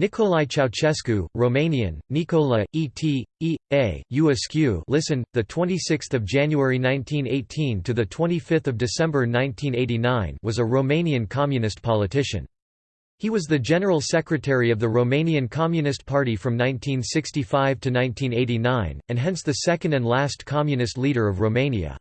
Nicolae Ceausescu, Romanian, Nicola, E.T., E. A. Uescu listen, 26 January 1918 – to 25 December 1989 was a Romanian communist politician. He was the General Secretary of the Romanian Communist Party from 1965 to 1989, and hence the second and last communist leader of Romania.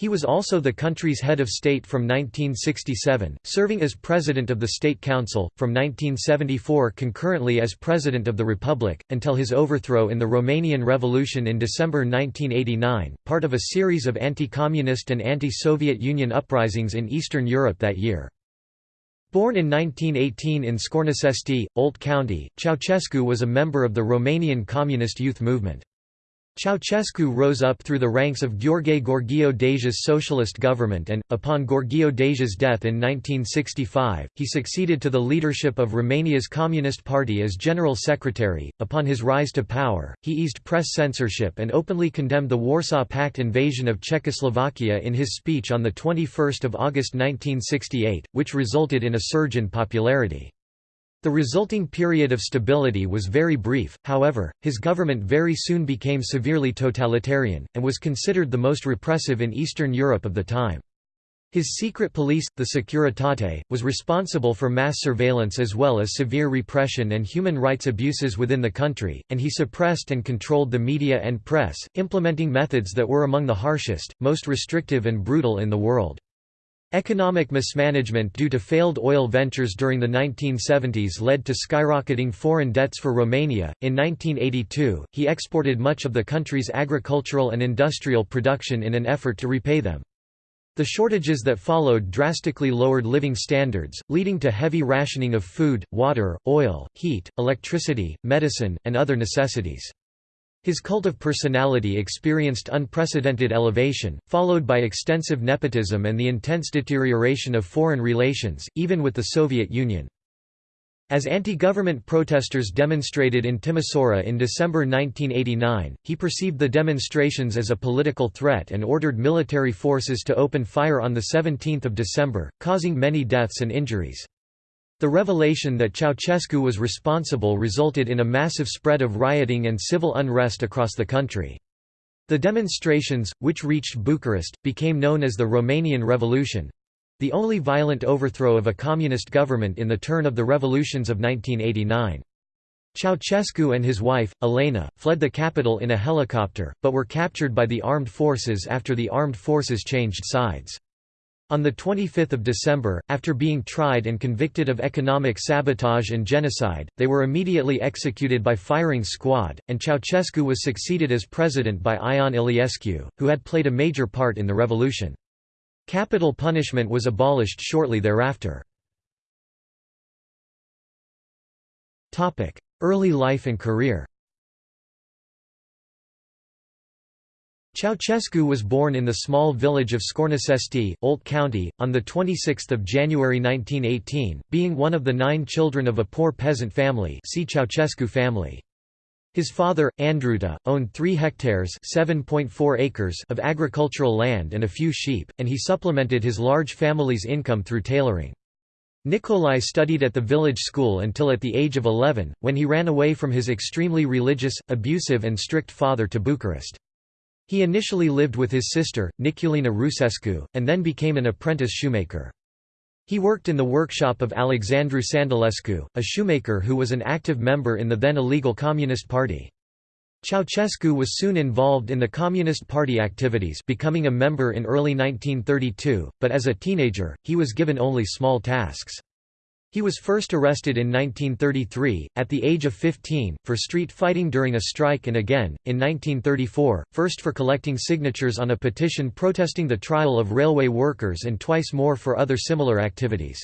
He was also the country's head of state from 1967, serving as President of the State Council, from 1974 concurrently as President of the Republic, until his overthrow in the Romanian Revolution in December 1989, part of a series of anti-communist and anti-Soviet Union uprisings in Eastern Europe that year. Born in 1918 in Scornăcești, Olt County, Ceausescu was a member of the Romanian Communist Youth Movement. Ceausescu rose up through the ranks of Gheorghe Gheorghiu Deja's socialist government and, upon Gheorghiu Deja's death in 1965, he succeeded to the leadership of Romania's Communist Party as General Secretary. Upon his rise to power, he eased press censorship and openly condemned the Warsaw Pact invasion of Czechoslovakia in his speech on 21 August 1968, which resulted in a surge in popularity. The resulting period of stability was very brief, however, his government very soon became severely totalitarian, and was considered the most repressive in Eastern Europe of the time. His secret police, the Securitate, was responsible for mass surveillance as well as severe repression and human rights abuses within the country, and he suppressed and controlled the media and press, implementing methods that were among the harshest, most restrictive and brutal in the world. Economic mismanagement due to failed oil ventures during the 1970s led to skyrocketing foreign debts for Romania. In 1982, he exported much of the country's agricultural and industrial production in an effort to repay them. The shortages that followed drastically lowered living standards, leading to heavy rationing of food, water, oil, heat, electricity, medicine, and other necessities. His cult of personality experienced unprecedented elevation, followed by extensive nepotism and the intense deterioration of foreign relations, even with the Soviet Union. As anti-government protesters demonstrated in Timisoara in December 1989, he perceived the demonstrations as a political threat and ordered military forces to open fire on 17 December, causing many deaths and injuries. The revelation that Ceausescu was responsible resulted in a massive spread of rioting and civil unrest across the country. The demonstrations, which reached Bucharest, became known as the Romanian Revolution—the only violent overthrow of a communist government in the turn of the revolutions of 1989. Ceausescu and his wife, Elena, fled the capital in a helicopter, but were captured by the armed forces after the armed forces changed sides. On 25 December, after being tried and convicted of economic sabotage and genocide, they were immediately executed by firing squad, and Ceausescu was succeeded as president by Ion Iliescu, who had played a major part in the revolution. Capital punishment was abolished shortly thereafter. Early life and career Ceausescu was born in the small village of Scornăcești, Olt County, on 26 January 1918, being one of the nine children of a poor peasant family see Ceausescu family. His father, Andruta, owned 3 hectares acres of agricultural land and a few sheep, and he supplemented his large family's income through tailoring. Nicolae studied at the village school until at the age of 11, when he ran away from his extremely religious, abusive and strict father to Bucharest. He initially lived with his sister, Niculina Rusescu, and then became an apprentice shoemaker. He worked in the workshop of Alexandru Sandulescu, a shoemaker who was an active member in the then illegal Communist Party. Ceausescu was soon involved in the Communist Party activities becoming a member in early 1932, but as a teenager, he was given only small tasks. He was first arrested in 1933, at the age of 15, for street fighting during a strike and again, in 1934, first for collecting signatures on a petition protesting the trial of railway workers and twice more for other similar activities.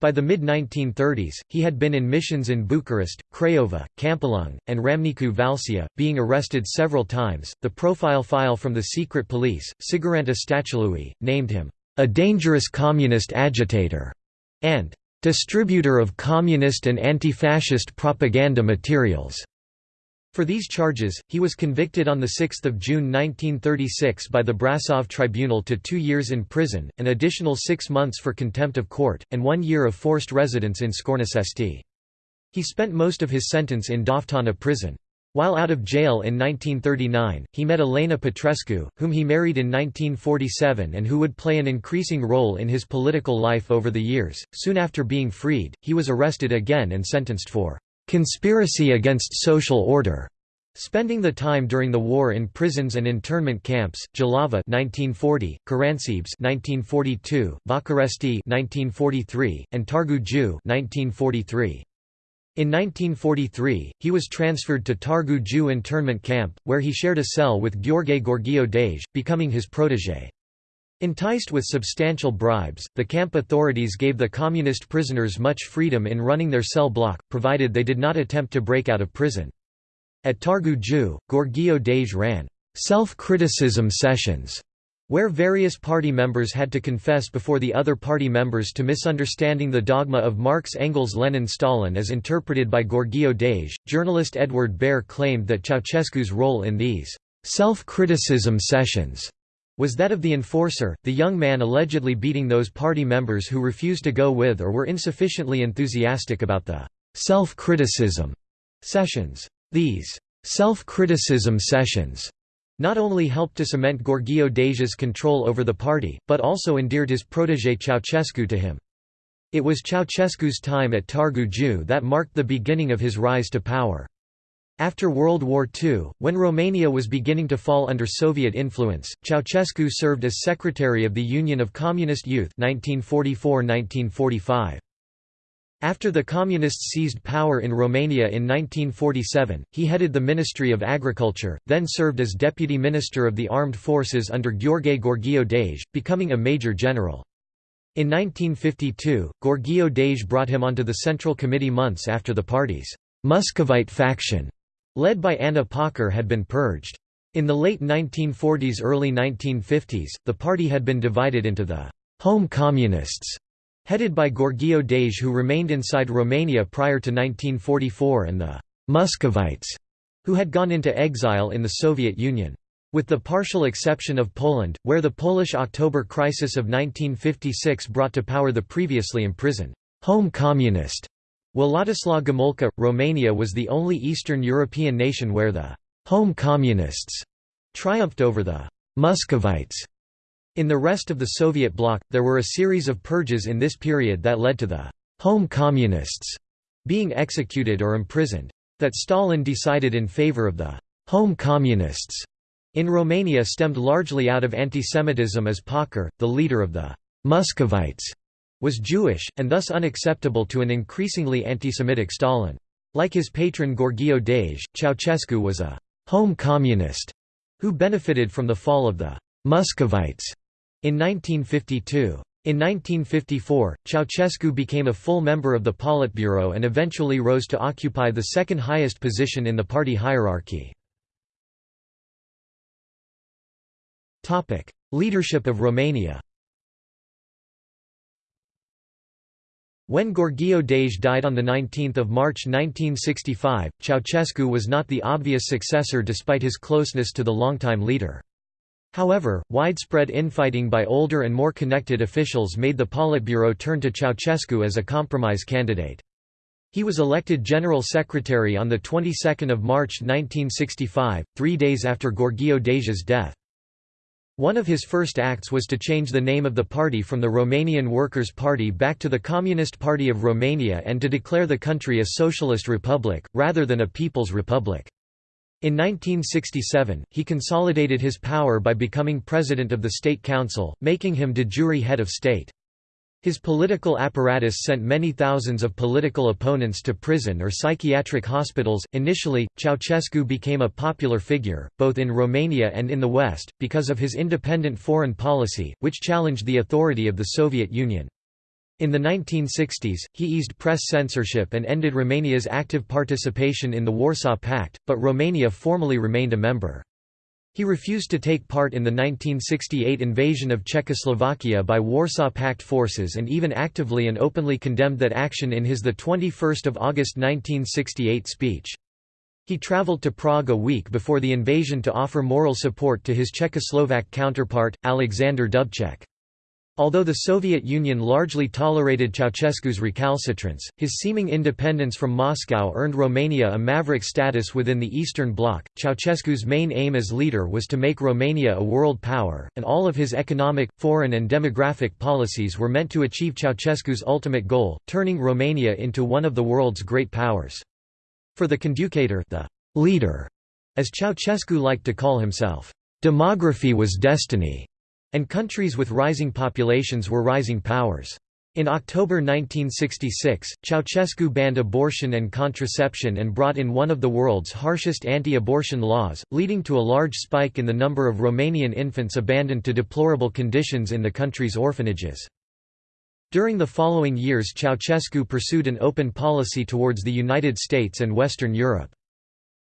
By the mid-1930s, he had been in missions in Bucharest, Craiova, Câmpulung, and Râmnicu Valcea, being arrested several times. The profile file from the secret police, Siguranța Statului, named him a dangerous communist agitator and distributor of communist and anti-fascist propaganda materials. For these charges, he was convicted on 6 June 1936 by the Brasov Tribunal to two years in prison, an additional six months for contempt of court, and one year of forced residence in Scornăcești. He spent most of his sentence in Doftana prison. While out of jail in 1939, he met Elena Petrescu, whom he married in 1947 and who would play an increasing role in his political life over the years. Soon after being freed, he was arrested again and sentenced for conspiracy against social order. Spending the time during the war in prisons and internment camps, Jilava 1940, Caransebeș 1942, Văcărești 1943, and Targu Jiu 1943. In 1943, he was transferred to Targu Jiu internment camp, where he shared a cell with Gheorghe Gheorghiu Dej, becoming his protégé. Enticed with substantial bribes, the camp authorities gave the communist prisoners much freedom in running their cell block, provided they did not attempt to break out of prison. At Targu Jiu, Gheorghiu Dej ran self-criticism sessions where various party members had to confess before the other party members to misunderstanding the dogma of Marx Engels Lenin Stalin as interpreted by Gheorghiu Dej, journalist Edward Behr claimed that Ceausescu's role in these self-criticism sessions was that of the enforcer, the young man allegedly beating those party members who refused to go with or were insufficiently enthusiastic about the self-criticism sessions. These self-criticism sessions not only helped to cement Gheorghiu Deja's control over the party, but also endeared his protégé Ceausescu to him. It was Ceausescu's time at Targu Jiu that marked the beginning of his rise to power. After World War II, when Romania was beginning to fall under Soviet influence, Ceausescu served as secretary of the Union of Communist Youth 1944–1945. After the Communists seized power in Romania in 1947, he headed the Ministry of Agriculture, then served as Deputy Minister of the Armed Forces under Gheorghe Gheorghiu Dej, becoming a Major General. In 1952, Gheorghiu Dej brought him onto the Central Committee months after the party's Muscovite faction, led by Ana Pauker had been purged. In the late 1940s–early 1950s, the party had been divided into the «home communists» Headed by Gheorghiu Dej who remained inside Romania prior to 1944 and the Muscovites, who had gone into exile in the Soviet Union. With the partial exception of Poland, where the Polish October crisis of 1956 brought to power the previously imprisoned home communist Władysław Gomulka, Romania was the only Eastern European nation where the home communists triumphed over the Muscovites. In the rest of the Soviet bloc, there were a series of purges in this period that led to the «home communists» being executed or imprisoned. That Stalin decided in favor of the «home communists» in Romania stemmed largely out of antisemitism as Pauker, the leader of the «Muscovites», was Jewish, and thus unacceptable to an increasingly antisemitic Stalin. Like his patron Gheorghiu Dej, Ceausescu was a «home communist» who benefited from the fall of the «Muscovites» In 1952. In 1954, Ceausescu became a full member of the Politburo and eventually rose to occupy the second highest position in the party hierarchy. Leadership of Romania When Gheorghiu Dej died on 19 March 1965, Ceausescu was not the obvious successor despite his closeness to the longtime leader. However, widespread infighting by older and more connected officials made the Politburo turn to Ceausescu as a compromise candidate. He was elected General Secretary on the 22nd of March 1965, three days after Gheorghiu Deja's death. One of his first acts was to change the name of the party from the Romanian Workers' Party back to the Communist Party of Romania and to declare the country a socialist republic, rather than a people's republic. In 1967, he consolidated his power by becoming president of the State Council, making him de jure head of state. His political apparatus sent many thousands of political opponents to prison or psychiatric hospitals. Initially, Ceausescu became a popular figure, both in Romania and in the West, because of his independent foreign policy, which challenged the authority of the Soviet Union. In the 1960s, he eased press censorship and ended Romania's active participation in the Warsaw Pact, but Romania formally remained a member. He refused to take part in the 1968 invasion of Czechoslovakia by Warsaw Pact forces and even actively and openly condemned that action in his 21 August 1968 speech. He travelled to Prague a week before the invasion to offer moral support to his Czechoslovak counterpart, Alexander Dubček. Although the Soviet Union largely tolerated Ceausescu's recalcitrance, his seeming independence from Moscow earned Romania a maverick status within the Eastern Bloc. Ceausescu's main aim as leader was to make Romania a world power, and all of his economic, foreign, and demographic policies were meant to achieve Ceausescu's ultimate goal, turning Romania into one of the world's great powers. For the conducator, the leader, as Ceausescu liked to call himself, demography was destiny. And countries with rising populations were rising powers. In October 1966, Ceausescu banned abortion and contraception and brought in one of the world's harshest anti-abortion laws, leading to a large spike in the number of Romanian infants abandoned to deplorable conditions in the country's orphanages. During the following years Ceausescu pursued an open policy towards the United States and Western Europe.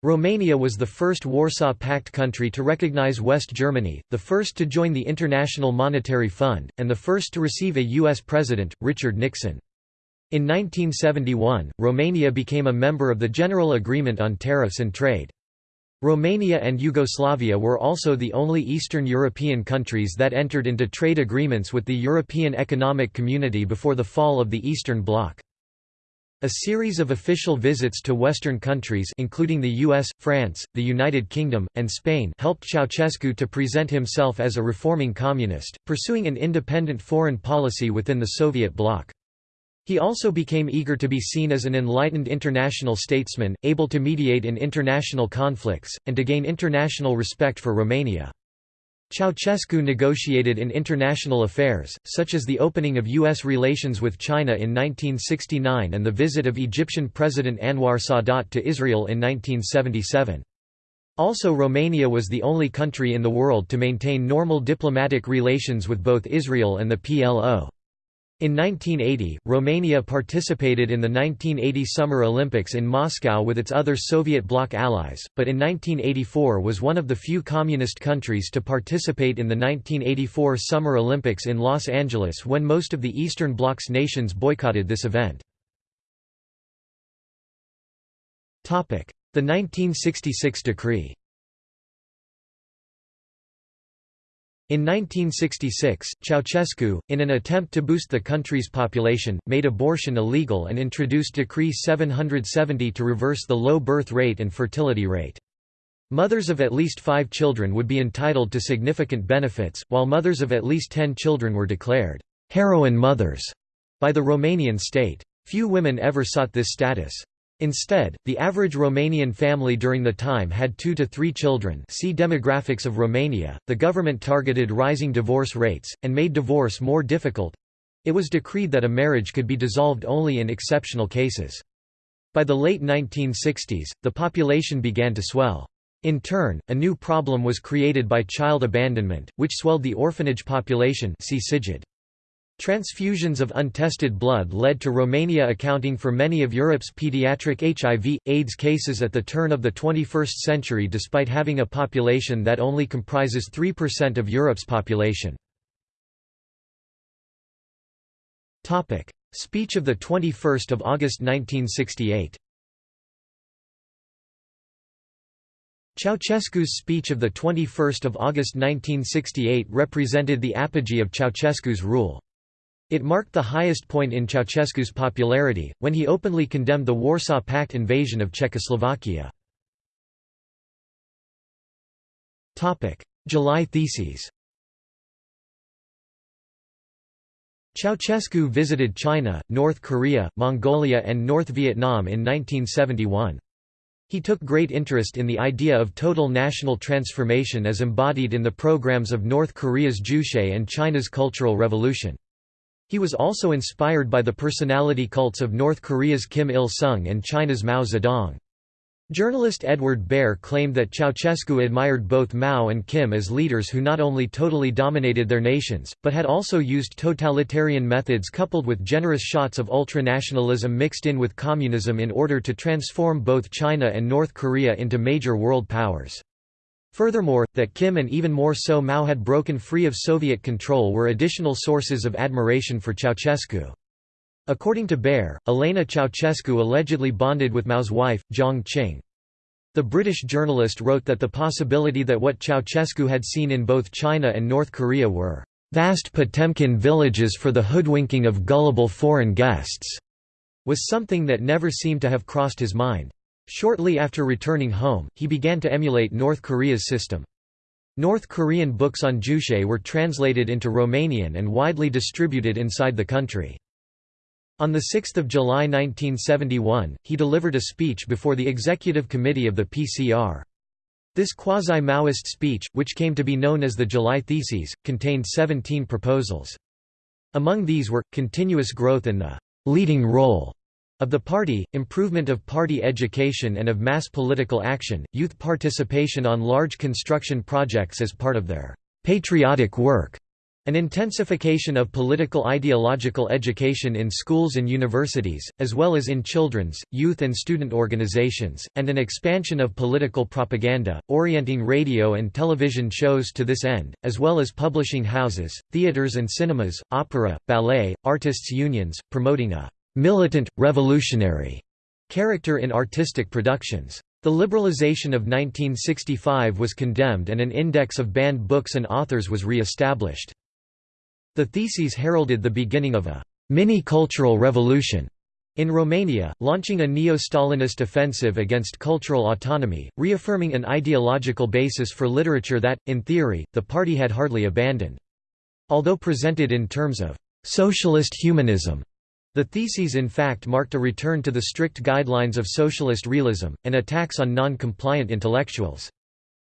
Romania was the first Warsaw Pact country to recognize West Germany, the first to join the International Monetary Fund, and the first to receive a U.S. President, Richard Nixon. In 1971, Romania became a member of the General Agreement on Tariffs and Trade. Romania and Yugoslavia were also the only Eastern European countries that entered into trade agreements with the European Economic Community before the fall of the Eastern Bloc. A series of official visits to Western countries including the US, France, the United Kingdom, and Spain helped Ceausescu to present himself as a reforming communist, pursuing an independent foreign policy within the Soviet bloc. He also became eager to be seen as an enlightened international statesman, able to mediate in international conflicts, and to gain international respect for Romania. Ceausescu negotiated in international affairs, such as the opening of U.S. relations with China in 1969 and the visit of Egyptian President Anwar Sadat to Israel in 1977. Also Romania was the only country in the world to maintain normal diplomatic relations with both Israel and the PLO. In 1980, Romania participated in the 1980 Summer Olympics in Moscow with its other Soviet bloc allies, but in 1984 was one of the few communist countries to participate in the 1984 Summer Olympics in Los Angeles when most of the Eastern Bloc's nations boycotted this event. The 1966 decree In 1966, Ceausescu, in an attempt to boost the country's population, made abortion illegal and introduced Decree 770 to reverse the low birth rate and fertility rate. Mothers of at least five children would be entitled to significant benefits, while mothers of at least ten children were declared heroine mothers by the Romanian state. Few women ever sought this status. Instead, the average Romanian family during the time had two to three children see demographics of Romania. The government targeted rising divorce rates, and made divorce more difficult. It was decreed that a marriage could be dissolved only in exceptional cases. By the late 1960s, the population began to swell. In turn, a new problem was created by child abandonment, which swelled the orphanage population see Cighid. Transfusions of untested blood led to Romania accounting for many of Europe's pediatric HIV, AIDS cases at the turn of the 21st century despite having a population that only comprises 3% of Europe's population. Speech of 21 August 1968 Ceausescu's speech of 21 August 1968 represented the apogee of Ceausescu's rule. It marked the highest point in Ceausescu's popularity, when he openly condemned the Warsaw Pact invasion of Czechoslovakia. July theses Ceausescu visited China, North Korea, Mongolia and North Vietnam in 1971. He took great interest in the idea of total national transformation as embodied in the programs of North Korea's Juche and China's Cultural Revolution. He was also inspired by the personality cults of North Korea's Kim Il-sung and China's Mao Zedong. Journalist Edward Behr claimed that Ceausescu admired both Mao and Kim as leaders who not only totally dominated their nations, but had also used totalitarian methods coupled with generous shots of ultranationalism mixed in with communism in order to transform both China and North Korea into major world powers. Furthermore, that Kim and even more so Mao had broken free of Soviet control were additional sources of admiration for Ceausescu. According to Behr, Elena Ceausescu allegedly bonded with Mao's wife, Jiang Qing. The British journalist wrote that the possibility that what Ceausescu had seen in both China and North Korea were "'vast Potemkin villages for the hoodwinking of gullible foreign guests' was something that never seemed to have crossed his mind. Shortly after returning home, he began to emulate North Korea's system. North Korean books on Juche were translated into Romanian and widely distributed inside the country. On 6 July 1971, he delivered a speech before the Executive Committee of the PCR. This quasi-Maoist speech, which came to be known as the July Theses, contained 17 proposals. Among these were, continuous growth in the «leading role» of the party, improvement of party education and of mass political action, youth participation on large construction projects as part of their «patriotic work», an intensification of political ideological education in schools and universities, as well as in children's, youth and student organizations, and an expansion of political propaganda, orienting radio and television shows to this end, as well as publishing houses, theaters and cinemas, opera, ballet, artists' unions, promoting a «militant, revolutionary» character in artistic productions. The liberalization of 1965 was condemned and an index of banned books and authors was re-established. The theses heralded the beginning of a mini-cultural revolution in Romania, launching a neo-Stalinist offensive against cultural autonomy, reaffirming an ideological basis for literature that, in theory, the party had hardly abandoned. Although presented in terms of «socialist humanism», the theses in fact marked a return to the strict guidelines of socialist realism, and attacks on non-compliant intellectuals.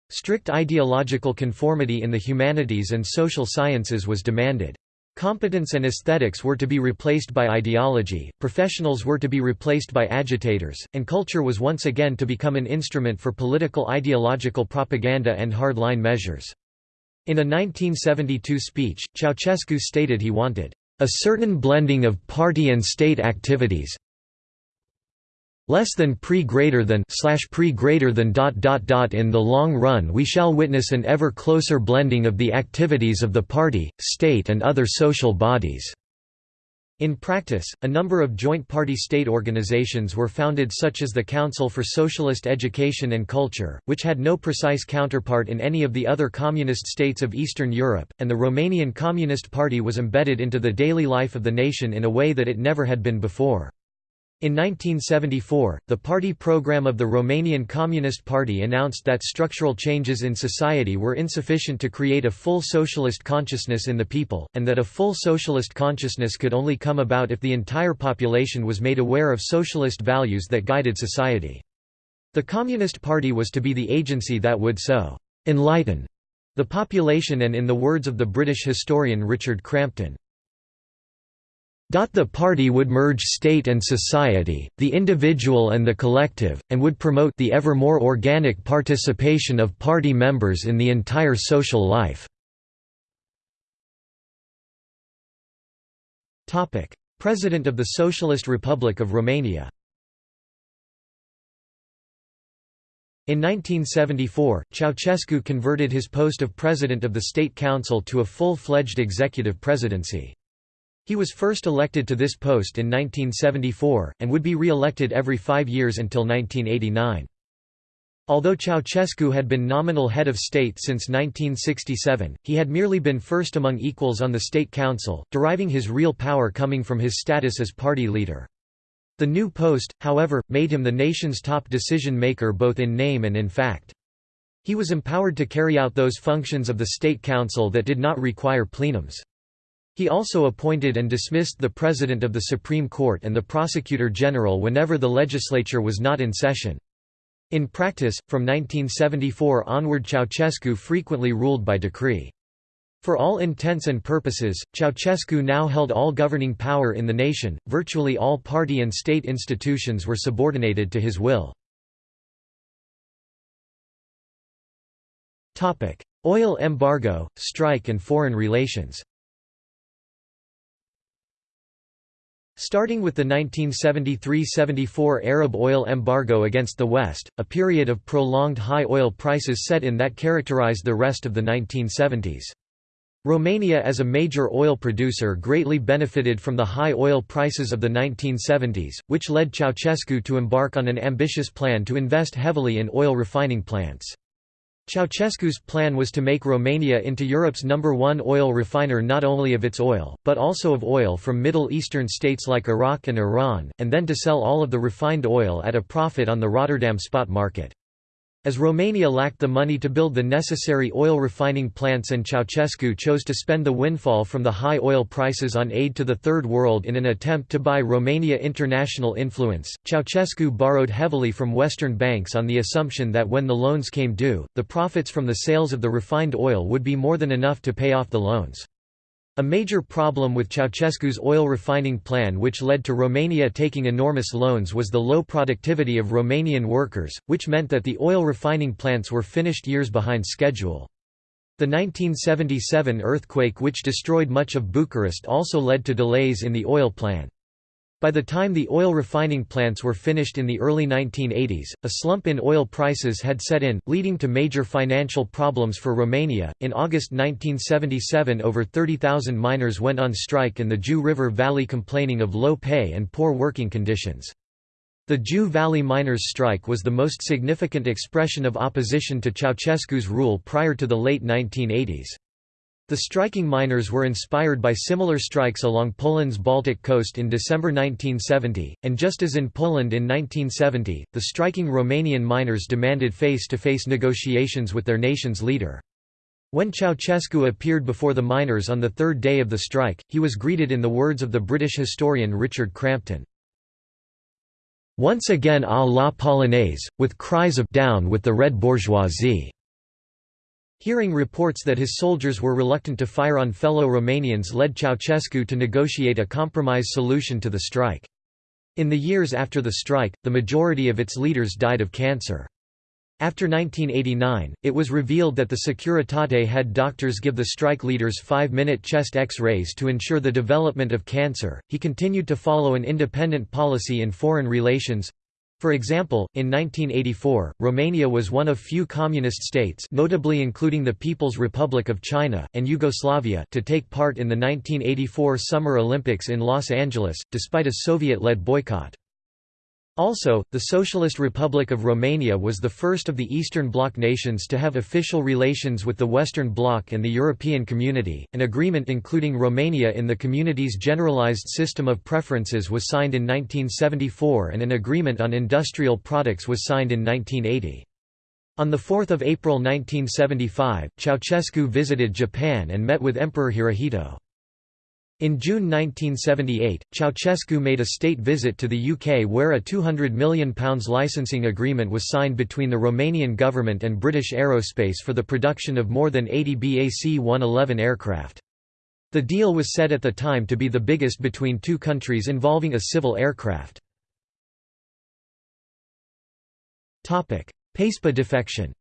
Strict ideological conformity in the humanities and social sciences was demanded. Competence and aesthetics were to be replaced by ideology, professionals were to be replaced by agitators, and culture was once again to become an instrument for political ideological propaganda and hard-line measures. In a 1972 speech, Ceausescu stated he wanted, "...a certain blending of party and state activities, less than pre greater than slash pre greater than dot dot dot in the long run we shall witness an ever closer blending of the activities of the party, state and other social bodies. In practice, a number of joint party state organizations were founded such as the Council for Socialist Education and Culture, which had no precise counterpart in any of the other communist states of Eastern Europe, and the Romanian Communist Party was embedded into the daily life of the nation in a way that it never had been before. In 1974, the party program of the Romanian Communist Party announced that structural changes in society were insufficient to create a full socialist consciousness in the people, and that a full socialist consciousness could only come about if the entire population was made aware of socialist values that guided society. The Communist Party was to be the agency that would so «enlighten» the population and in the words of the British historian Richard Crampton, the party would merge state and society, the individual and the collective, and would promote the ever more organic participation of party members in the entire social life. President of the Socialist Republic of Romania In 1974, Ceausescu converted his post of President of the State Council to a full-fledged executive presidency. He was first elected to this post in 1974, and would be re-elected every five years until 1989. Although Ceausescu had been nominal head of state since 1967, he had merely been first among equals on the State Council, deriving his real power coming from his status as party leader. The new post, however, made him the nation's top decision-maker both in name and in fact. He was empowered to carry out those functions of the State Council that did not require plenums. He also appointed and dismissed the President of the Supreme Court and the Prosecutor General whenever the legislature was not in session. In practice, from 1974 onward Ceausescu frequently ruled by decree. For all intents and purposes, Ceausescu now held all governing power in the nation, virtually all party and state institutions were subordinated to his will. Oil embargo, strike and foreign relations Starting with the 1973–74 Arab oil embargo against the West, a period of prolonged high oil prices set in that characterized the rest of the 1970s. Romania as a major oil producer greatly benefited from the high oil prices of the 1970s, which led Ceausescu to embark on an ambitious plan to invest heavily in oil refining plants. Ceausescu's plan was to make Romania into Europe's number one oil refiner not only of its oil, but also of oil from Middle Eastern states like Iraq and Iran, and then to sell all of the refined oil at a profit on the Rotterdam spot market. As Romania lacked the money to build the necessary oil refining plants and Ceausescu chose to spend the windfall from the high oil prices on aid to the Third World in an attempt to buy Romania international influence, Ceausescu borrowed heavily from Western banks on the assumption that when the loans came due, the profits from the sales of the refined oil would be more than enough to pay off the loans. A major problem with Ceausescu's oil refining plan which led to Romania taking enormous loans was the low productivity of Romanian workers, which meant that the oil refining plants were finished years behind schedule. The 1977 earthquake which destroyed much of Bucharest also led to delays in the oil plan. By the time the oil refining plants were finished in the early 1980s, a slump in oil prices had set in, leading to major financial problems for Romania. In August 1977, over 30,000 miners went on strike in the Jiu River Valley complaining of low pay and poor working conditions. The Jiu Valley miners' strike was the most significant expression of opposition to Ceausescu's rule prior to the late 1980s. The striking miners were inspired by similar strikes along Poland's Baltic coast in December 1970, and just as in Poland in 1970, the striking Romanian miners demanded face-to-face -face negotiations with their nation's leader. When Ceausescu appeared before the miners on the third day of the strike, he was greeted in the words of the British historian Richard Crampton. Once again à la polonaise, with cries of «down with the red bourgeoisie». Hearing reports that his soldiers were reluctant to fire on fellow Romanians led Ceausescu to negotiate a compromise solution to the strike. In the years after the strike, the majority of its leaders died of cancer. After 1989, it was revealed that the Securitate had doctors give the strike leaders five-minute chest X-rays to ensure the development of cancer. He continued to follow an independent policy in foreign relations, for example, in 1984, Romania was one of few communist states notably including the People's Republic of China, and Yugoslavia to take part in the 1984 Summer Olympics in Los Angeles, despite a Soviet-led boycott. Also, the Socialist Republic of Romania was the first of the Eastern Bloc nations to have official relations with the Western Bloc and the European Community. An agreement including Romania in the Community's generalized system of preferences was signed in 1974 and an agreement on industrial products was signed in 1980. On 4 April 1975, Ceausescu visited Japan and met with Emperor Hirohito. In June 1978, Ceausescu made a state visit to the UK where a £200 million licensing agreement was signed between the Romanian government and British Aerospace for the production of more than 80 BAC-111 aircraft. The deal was said at the time to be the biggest between two countries involving a civil aircraft. Pacepa defection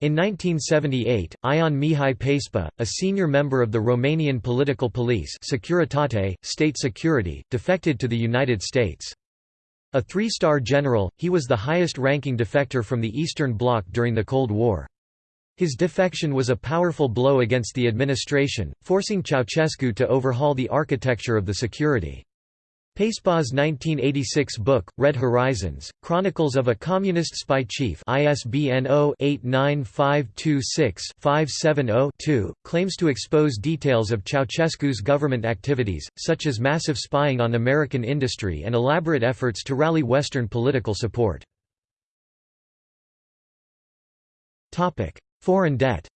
In 1978, Ion Mihai Pacepa, a senior member of the Romanian political police Securitate, state security, defected to the United States. A three-star general, he was the highest-ranking defector from the Eastern Bloc during the Cold War. His defection was a powerful blow against the administration, forcing Ceausescu to overhaul the architecture of the security. Pacepa's 1986 book, Red Horizons, Chronicles of a Communist Spy Chief ISBN 0-89526-570-2, claims to expose details of Ceausescu's government activities, such as massive spying on American industry and elaborate efforts to rally Western political support. Foreign debt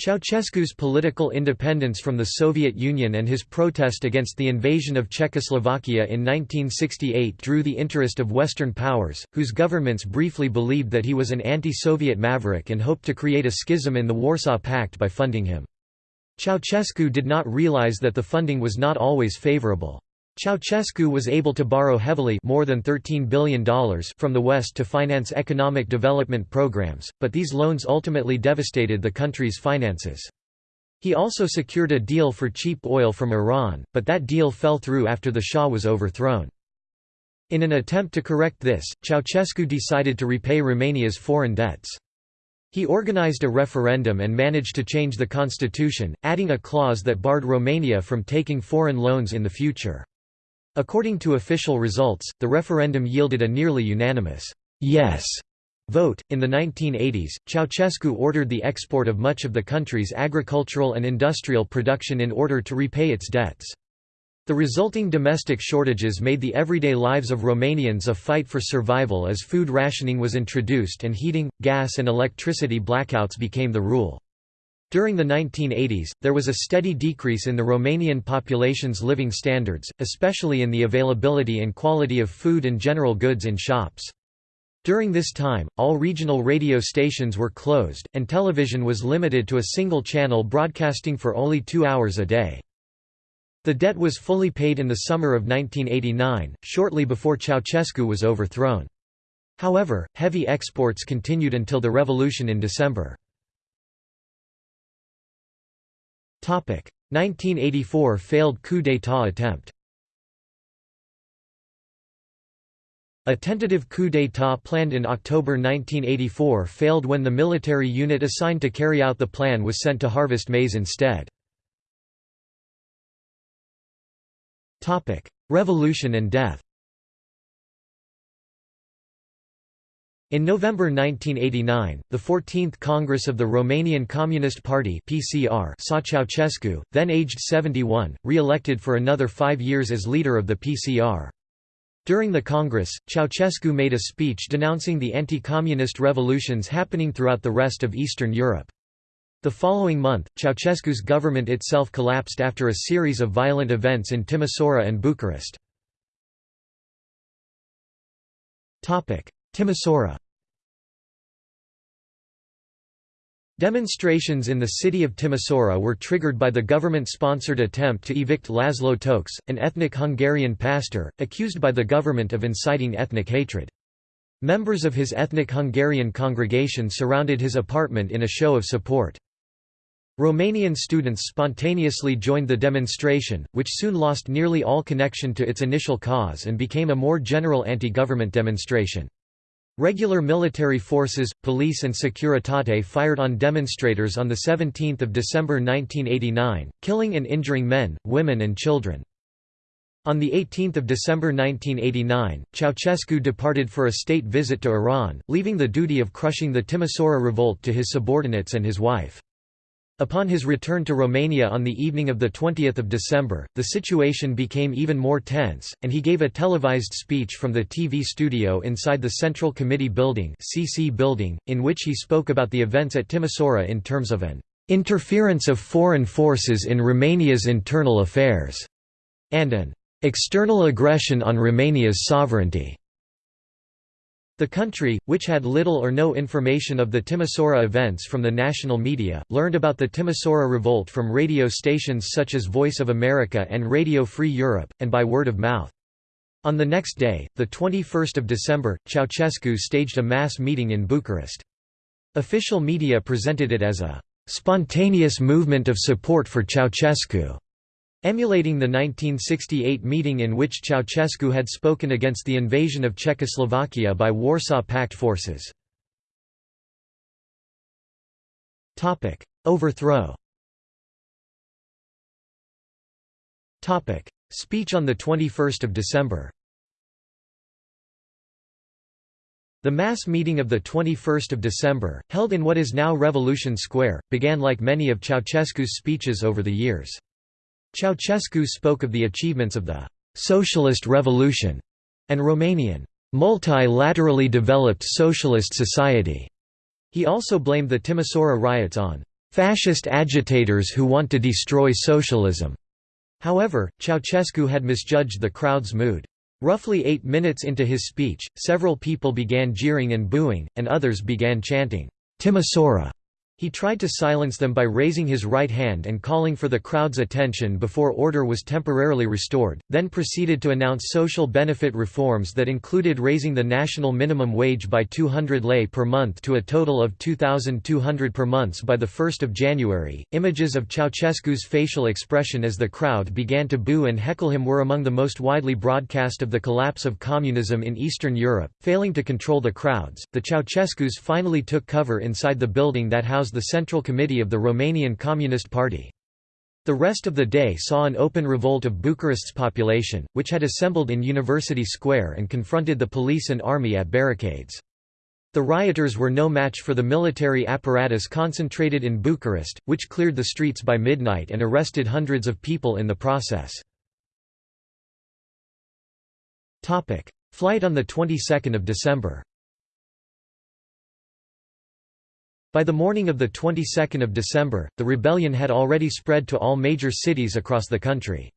Ceausescu's political independence from the Soviet Union and his protest against the invasion of Czechoslovakia in 1968 drew the interest of Western powers, whose governments briefly believed that he was an anti-Soviet maverick and hoped to create a schism in the Warsaw Pact by funding him. Ceausescu did not realize that the funding was not always favorable. Ceausescu was able to borrow heavily more than $13 billion from the West to finance economic development programs, but these loans ultimately devastated the country's finances. He also secured a deal for cheap oil from Iran, but that deal fell through after the Shah was overthrown. In an attempt to correct this, Ceausescu decided to repay Romania's foreign debts. He organized a referendum and managed to change the constitution, adding a clause that barred Romania from taking foreign loans in the future. According to official results, the referendum yielded a nearly unanimous yes vote. In the 1980s, Ceausescu ordered the export of much of the country's agricultural and industrial production in order to repay its debts. The resulting domestic shortages made the everyday lives of Romanians a fight for survival as food rationing was introduced and heating, gas and electricity blackouts became the rule. During the 1980s, there was a steady decrease in the Romanian population's living standards, especially in the availability and quality of food and general goods in shops. During this time, all regional radio stations were closed, and television was limited to a single channel broadcasting for only two hours a day. The debt was fully paid in the summer of 1989, shortly before Ceausescu was overthrown. However, heavy exports continued until the revolution in December. 1984 failed coup d'état attempt. A tentative coup d'état planned in October 1984 failed when the military unit assigned to carry out the plan was sent to harvest maize instead. Revolution and death In November 1989, the 14th Congress of the Romanian Communist Party (PCR) saw Ceausescu, then aged 71, re-elected for another five years as leader of the PCR. During the Congress, Ceausescu made a speech denouncing the anti-communist revolutions happening throughout the rest of Eastern Europe. The following month, Ceausescu's government itself collapsed after a series of violent events in Timisoara and Bucharest. Timisoara Demonstrations in the city of Timisoara were triggered by the government-sponsored attempt to evict Laszlo Tokes, an ethnic Hungarian pastor, accused by the government of inciting ethnic hatred. Members of his ethnic Hungarian congregation surrounded his apartment in a show of support. Romanian students spontaneously joined the demonstration, which soon lost nearly all connection to its initial cause and became a more general anti-government demonstration. Regular military forces, police and Securitate fired on demonstrators on 17 December 1989, killing and injuring men, women and children. On 18 December 1989, Ceausescu departed for a state visit to Iran, leaving the duty of crushing the Timisoara revolt to his subordinates and his wife. Upon his return to Romania on the evening of 20 December, the situation became even more tense, and he gave a televised speech from the TV studio inside the Central Committee Building, CC building in which he spoke about the events at Timisoara in terms of an "...interference of foreign forces in Romania's internal affairs", and an "...external aggression on Romania's sovereignty." The country, which had little or no information of the Timisoara events from the national media, learned about the Timisoara revolt from radio stations such as Voice of America and Radio Free Europe, and by word of mouth. On the next day, 21 December, Ceausescu staged a mass meeting in Bucharest. Official media presented it as a «spontaneous movement of support for Ceausescu», Emulating the 1968 meeting in which Ceausescu had spoken against the invasion of Czechoslovakia by Warsaw Pact forces. Overthrow Speech on 21 December The mass meeting of 21 December, held in what is now Revolution Square, began like many of Ceausescu's speeches over the years. Ceausescu spoke of the achievements of the «socialist revolution» and Romanian «multilaterally developed socialist society». He also blamed the Timisoara riots on «fascist agitators who want to destroy socialism». However, Ceausescu had misjudged the crowd's mood. Roughly eight minutes into his speech, several people began jeering and booing, and others began chanting, Timisoara he tried to silence them by raising his right hand and calling for the crowd's attention before order was temporarily restored, then proceeded to announce social benefit reforms that included raising the national minimum wage by 200 lei per month to a total of 2,200 per month by 1 January. Images of Ceausescu's facial expression as the crowd began to boo and heckle him were among the most widely broadcast of the collapse of communism in Eastern Europe. Failing to control the crowds, the Ceausescus finally took cover inside the building that housed the Central Committee of the Romanian Communist Party. The rest of the day saw an open revolt of Bucharest's population, which had assembled in University Square and confronted the police and army at barricades. The rioters were no match for the military apparatus concentrated in Bucharest, which cleared the streets by midnight and arrested hundreds of people in the process. Flight on the 22nd of December By the morning of the 22nd of December, the rebellion had already spread to all major cities across the country.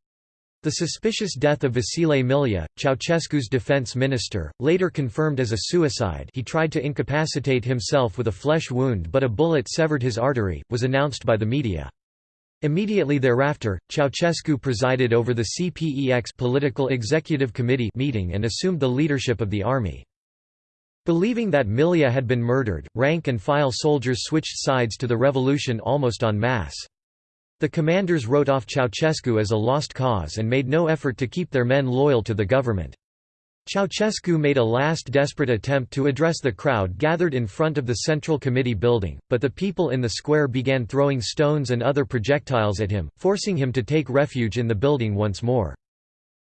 The suspicious death of Vasile Milea, Ceausescu's defense minister, later confirmed as a suicide he tried to incapacitate himself with a flesh wound but a bullet severed his artery, was announced by the media. Immediately thereafter, Ceausescu presided over the CPEX Political Executive Committee meeting and assumed the leadership of the army. Believing that Milea had been murdered, rank-and-file soldiers switched sides to the revolution almost en masse. The commanders wrote off Ceausescu as a lost cause and made no effort to keep their men loyal to the government. Ceausescu made a last desperate attempt to address the crowd gathered in front of the Central Committee building, but the people in the square began throwing stones and other projectiles at him, forcing him to take refuge in the building once more.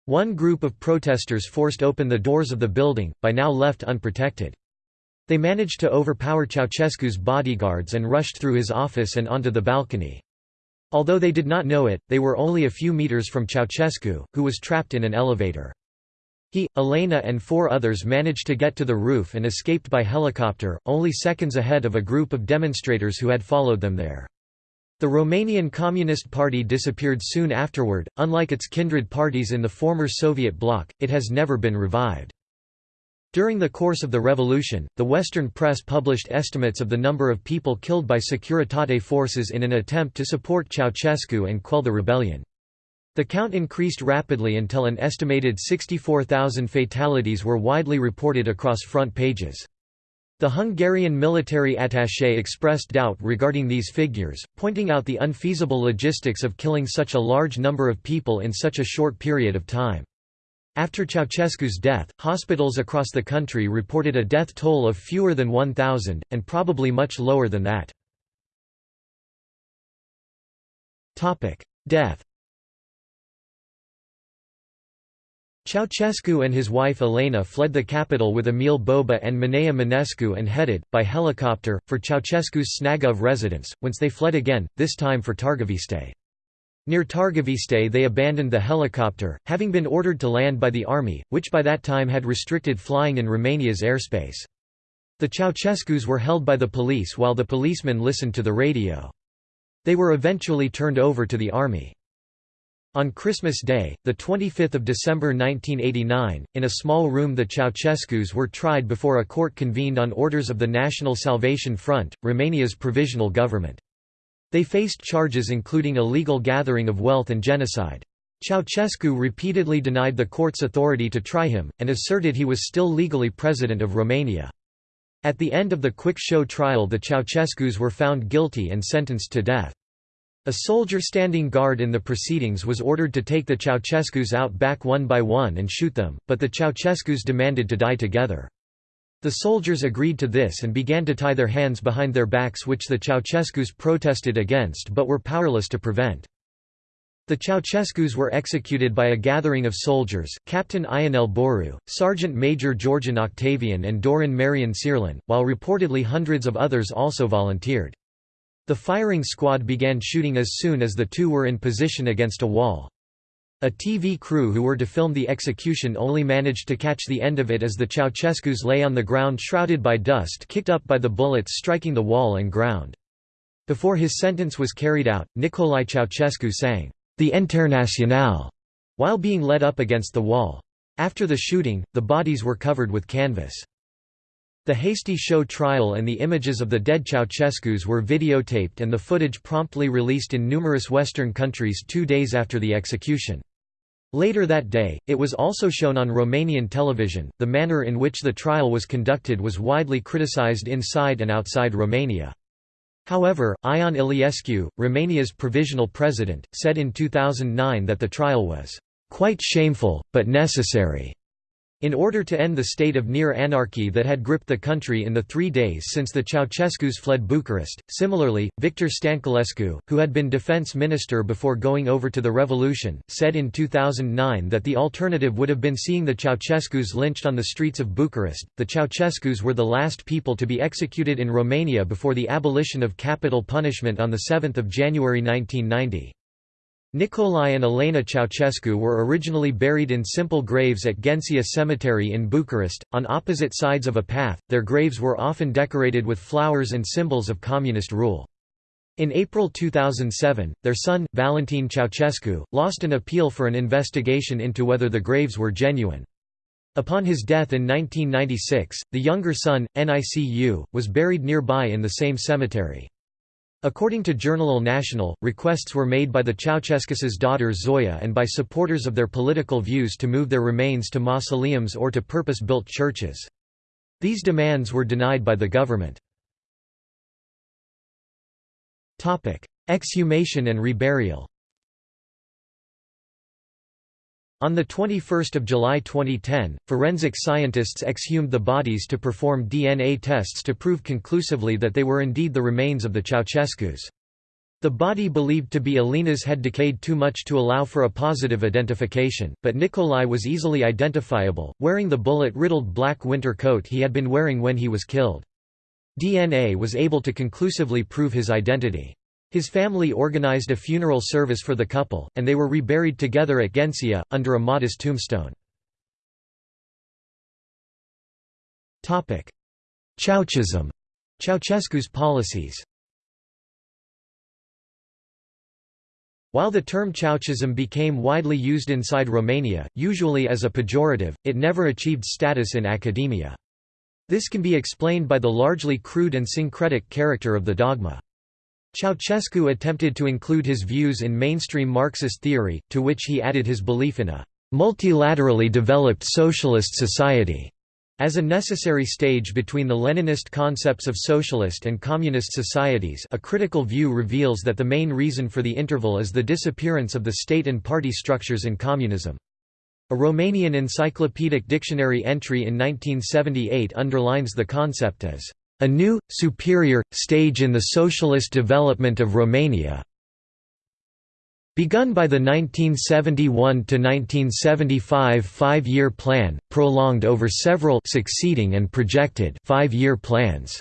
One group of protesters forced open the doors of the building, by now left unprotected. They managed to overpower Ceausescu's bodyguards and rushed through his office and onto the balcony. Although they did not know it, they were only a few meters from Ceausescu, who was trapped in an elevator. He, Elena and four others managed to get to the roof and escaped by helicopter, only seconds ahead of a group of demonstrators who had followed them there. The Romanian Communist Party disappeared soon afterward, unlike its kindred parties in the former Soviet bloc, it has never been revived. During the course of the revolution, the Western press published estimates of the number of people killed by Securitate forces in an attempt to support Ceausescu and quell the rebellion. The count increased rapidly until an estimated 64,000 fatalities were widely reported across front pages. The Hungarian military attaché expressed doubt regarding these figures, pointing out the unfeasible logistics of killing such a large number of people in such a short period of time. After Ceausescu's death, hospitals across the country reported a death toll of fewer than 1,000, and probably much lower than that. Death Ceausescu and his wife Elena fled the capital with Emil Bobu and Manea Mănescu and headed, by helicopter, for Ceausescu's Snagov residence, whence they fled again, this time for Targoviste. Near Targoviste they abandoned the helicopter, having been ordered to land by the army, which by that time had restricted flying in Romania's airspace. The Ceausescus were held by the police while the policemen listened to the radio. They were eventually turned over to the army. On Christmas Day, 25 December 1989, in a small room the Ceausescus were tried before a court convened on orders of the National Salvation Front, Romania's provisional government. They faced charges including illegal gathering of wealth and genocide. Ceausescu repeatedly denied the court's authority to try him, and asserted he was still legally president of Romania. At the end of the quick show trial the Ceausescus were found guilty and sentenced to death. A soldier standing guard in the proceedings was ordered to take the Ceausescus out back one by one and shoot them, but the Ceausescus demanded to die together. The soldiers agreed to this and began to tie their hands behind their backs which the Ceausescus protested against but were powerless to prevent. The Ceausescus were executed by a gathering of soldiers, Captain Ionel Boeru, Sergeant Major Georghin Octavian and Dorin Marian Cirlan, while reportedly hundreds of others also volunteered. The firing squad began shooting as soon as the two were in position against a wall. A TV crew who were to film the execution only managed to catch the end of it as the Ceausescus lay on the ground shrouded by dust kicked up by the bullets striking the wall and ground. Before his sentence was carried out, Nicolae Ceausescu sang, "'The Internationale' while being led up against the wall. After the shooting, the bodies were covered with canvas. The hasty show trial and the images of the dead Ceausescus were videotaped and the footage promptly released in numerous Western countries two days after the execution. Later that day, it was also shown on Romanian television. The manner in which the trial was conducted was widely criticized inside and outside Romania. However, Ion Iliescu, Romania's provisional president, said in 2009 that the trial was quite shameful, but necessary. In order to end the state of near anarchy that had gripped the country in the three days since the Ceausescus fled Bucharest, similarly, Victor Stanculescu, who had been defense minister before going over to the revolution, said in 2009 that the alternative would have been seeing the Ceausescus lynched on the streets of Bucharest. The Ceausescus were the last people to be executed in Romania before the abolition of capital punishment on 7 January 1990. Nicolae and Elena Ceausescu were originally buried in simple graves at Ghencea Cemetery in Bucharest, on opposite sides of a path. Their graves were often decorated with flowers and symbols of communist rule. In April 2007, their son, Valentin Ceausescu, lost an appeal for an investigation into whether the graves were genuine. Upon his death in 1996, the younger son, Nicu, was buried nearby in the same cemetery. According to Jurnalul Național, requests were made by the Ceausescus' daughter Zoya and by supporters of their political views to move their remains to mausoleums or to purpose-built churches. These demands were denied by the government. Exhumation and reburial On 21 July 2010, forensic scientists exhumed the bodies to perform DNA tests to prove conclusively that they were indeed the remains of the Ceausescus. The body believed to be Elena's had decayed too much to allow for a positive identification, but Nicolae was easily identifiable, wearing the bullet-riddled black winter coat he had been wearing when he was killed. DNA was able to conclusively prove his identity. His family organized a funeral service for the couple, and they were reburied together at Ghencea, under a modest tombstone. Ceaușism Ceausescu's policies While the term Ceaușism became widely used inside Romania, usually as a pejorative, it never achieved status in academia. This can be explained by the largely crude and syncretic character of the dogma. Ceausescu attempted to include his views in mainstream Marxist theory, to which he added his belief in a multilaterally developed socialist society as a necessary stage between the Leninist concepts of socialist and communist societies a critical view reveals that the main reason for the interval is the disappearance of the state and party structures in communism. A Romanian encyclopedic dictionary entry in 1978 underlines the concept as a new, superior, stage in the socialist development of Romania begun by the 1971–1975 five-year plan, prolonged over several succeeding and projected five-year plans.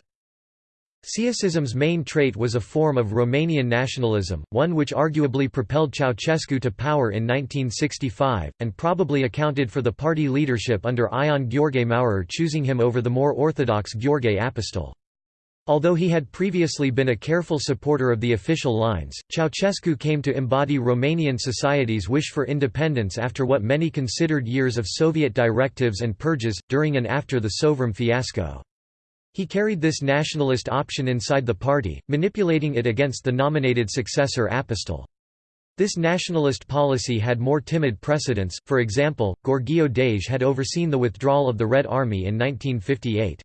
Ceausism's main trait was a form of Romanian nationalism, one which arguably propelled Ceausescu to power in 1965, and probably accounted for the party leadership under Ion Gheorghe Maurer choosing him over the more orthodox Gheorghe Apostol. Although he had previously been a careful supporter of the official lines, Ceausescu came to embody Romanian society's wish for independence after what many considered years of Soviet directives and purges, during and after the Sovrom fiasco. He carried this nationalist option inside the party, manipulating it against the nominated successor Apostol. This nationalist policy had more timid precedents, for example, Gheorghiu-Dej had overseen the withdrawal of the Red Army in 1958.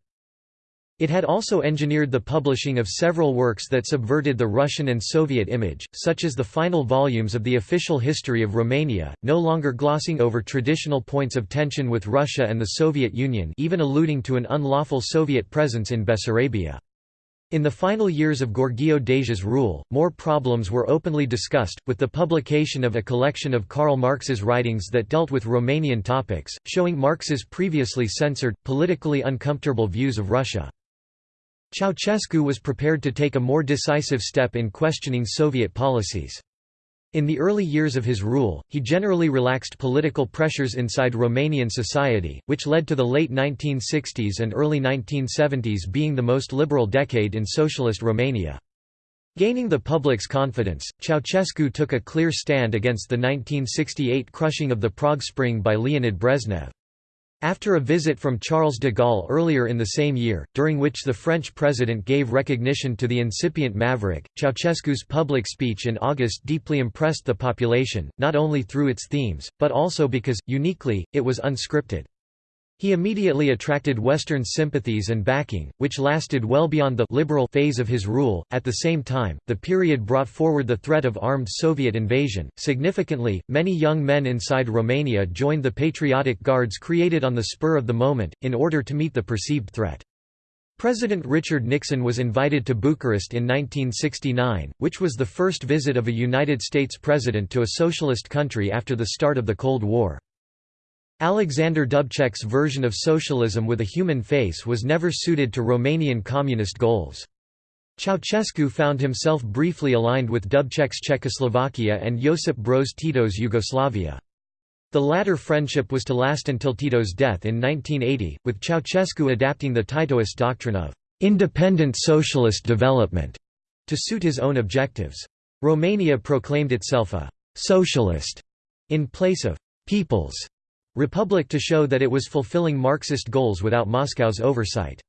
It had also engineered the publishing of several works that subverted the Russian and Soviet image, such as the final volumes of the official history of Romania, no longer glossing over traditional points of tension with Russia and the Soviet Union even alluding to an unlawful Soviet presence in Bessarabia. In the final years of Gheorghiu-Dej's rule, more problems were openly discussed, with the publication of a collection of Karl Marx's writings that dealt with Romanian topics, showing Marx's previously censored, politically uncomfortable views of Russia. Ceausescu was prepared to take a more decisive step in questioning Soviet policies. In the early years of his rule, he generally relaxed political pressures inside Romanian society, which led to the late 1960s and early 1970s being the most liberal decade in socialist Romania. Gaining the public's confidence, Ceausescu took a clear stand against the 1968 crushing of the Prague Spring by Leonid Brezhnev. After a visit from Charles de Gaulle earlier in the same year, during which the French president gave recognition to the incipient maverick, Ceausescu's public speech in August deeply impressed the population, not only through its themes, but also because, uniquely, it was unscripted. He immediately attracted Western sympathies and backing, which lasted well beyond the liberal phase of his rule. At the same time, the period brought forward the threat of armed Soviet invasion. Significantly, many young men inside Romania joined the patriotic guards created on the spur of the moment, in order to meet the perceived threat. President Richard Nixon was invited to Bucharest in 1969, which was the first visit of a United States president to a socialist country after the start of the Cold War. Alexander Dubček's version of socialism with a human face was never suited to Romanian communist goals. Ceausescu found himself briefly aligned with Dubček's Czechoslovakia and Josip Broz Tito's Yugoslavia. The latter friendship was to last until Tito's death in 1980, with Ceausescu adapting the Titoist doctrine of «independent socialist development» to suit his own objectives. Romania proclaimed itself a «socialist» in place of «people's» Republic to show that it was fulfilling Marxist goals without Moscow's oversight.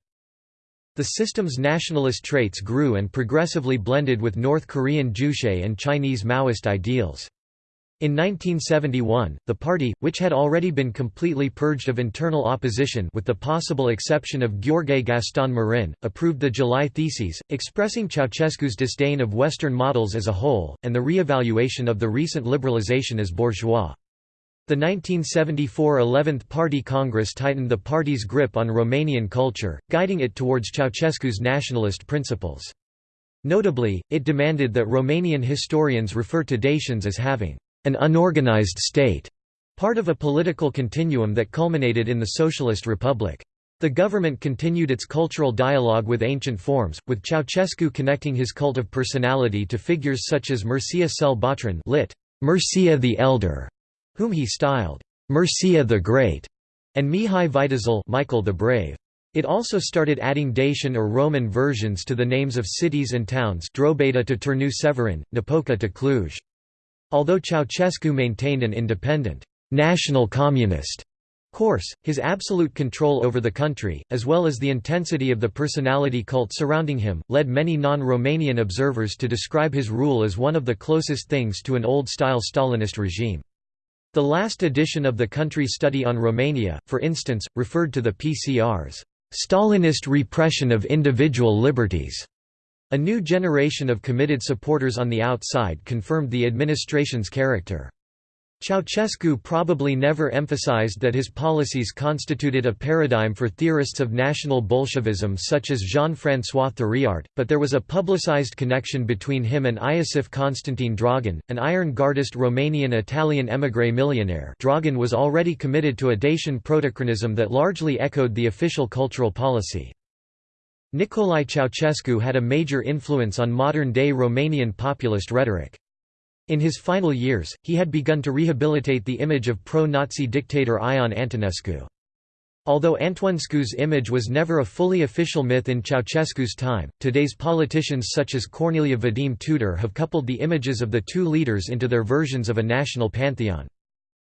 The system's nationalist traits grew and progressively blended with North Korean Juche and Chinese Maoist ideals. In 1971, the party, which had already been completely purged of internal opposition with the possible exception of Gheorghe Gaston Marin, approved the July Theses, expressing Ceausescu's disdain of Western models as a whole, and the re-evaluation of the recent liberalization as bourgeois. The 1974 11th Party Congress tightened the party's grip on Romanian culture, guiding it towards Ceausescu's nationalist principles. Notably, it demanded that Romanian historians refer to Dacians as having an unorganized state, part of a political continuum that culminated in the Socialist Republic. The government continued its cultural dialogue with ancient forms, with Ceausescu connecting his cult of personality to figures such as Mircea cel lit. Mircea the Elder, whom he styled Mircea the Great, and Mihai Viteazul Michael the Brave. It also started adding Dacian or Roman versions to the names of cities and towns Drobeta to Turnu Severin, Napoca to Cluj. Although Ceausescu maintained an independent, national communist course, his absolute control over the country, as well as the intensity of the personality cult surrounding him, led many non-Romanian observers to describe his rule as one of the closest things to an old-style Stalinist regime. The last edition of the country study on Romania, for instance, referred to the PCR's Stalinist repression of individual liberties. A new generation of committed supporters on the outside confirmed the administration's character. Ceausescu probably never emphasized that his policies constituted a paradigm for theorists of national Bolshevism such as Jean-François Thiriart, but there was a publicized connection between him and Iosif Constantin Dragan, an Iron Guardist Romanian-Italian émigré millionaire Dragan was already committed to a Dacian protochronism that largely echoed the official cultural policy. Nicolae Ceausescu had a major influence on modern-day Romanian populist rhetoric. In his final years, he had begun to rehabilitate the image of pro-Nazi dictator Ion Antonescu. Although Antonescu's image was never a fully official myth in Ceausescu's time, today's politicians such as Corneliu Vadim Tudor have coupled the images of the two leaders into their versions of a national pantheon.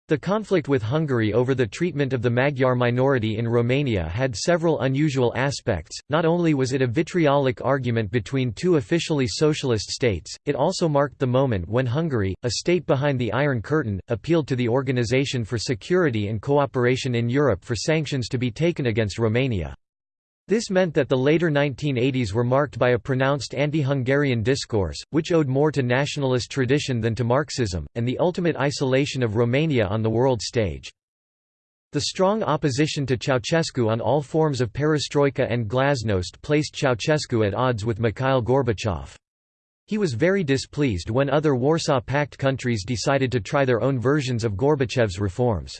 The conflict with Hungary over the treatment of the Magyar minority in Romania had several unusual aspects, not only was it a vitriolic argument between two officially socialist states, it also marked the moment when Hungary, a state behind the Iron Curtain, appealed to the Organization for Security and Cooperation in Europe for sanctions to be taken against Romania. This meant that the later 1980s were marked by a pronounced anti-Hungarian discourse, which owed more to nationalist tradition than to Marxism, and the ultimate isolation of Romania on the world stage. The strong opposition to Ceausescu on all forms of perestroika and glasnost placed Ceausescu at odds with Mikhail Gorbachev. He was very displeased when other Warsaw Pact countries decided to try their own versions of Gorbachev's reforms.